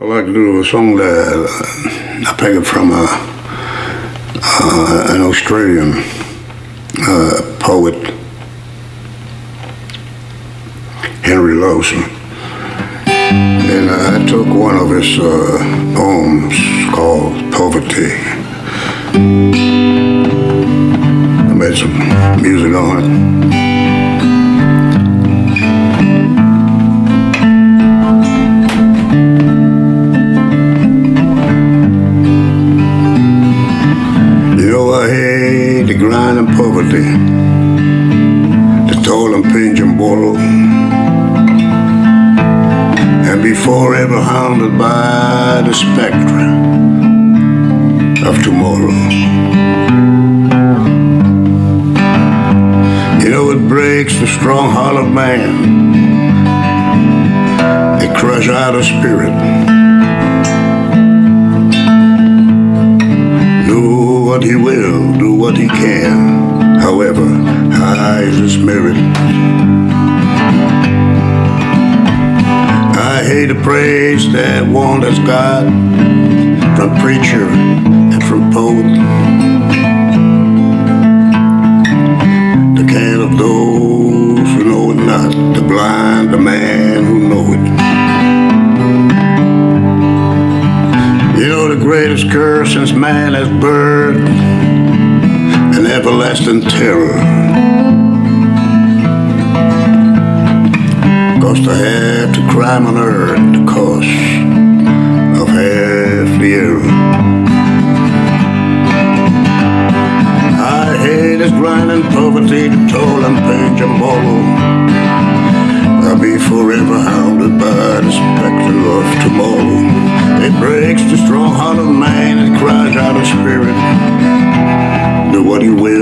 I like to do a song that I pick it from a, uh, an Australian uh, poet, Henry Lawson. And I took one of his uh, poems called Poverty. I made some music on it. Grind and poverty, the toil and pinch and borrow, and be forever hounded by the spectre of tomorrow. You know it breaks the strong heart of man. It crush out a spirit. He will, do what he can, however is his merit. I hate the praise that wanders God from preacher and from poet. The curse since man has birthed an everlasting terror. Cause to have to crime on earth the cost of half the error. I hate this grinding poverty, the toll and pain and borrow. I'll be forever hounded by the specter of tomorrow. It breaks the out of spirit. He will,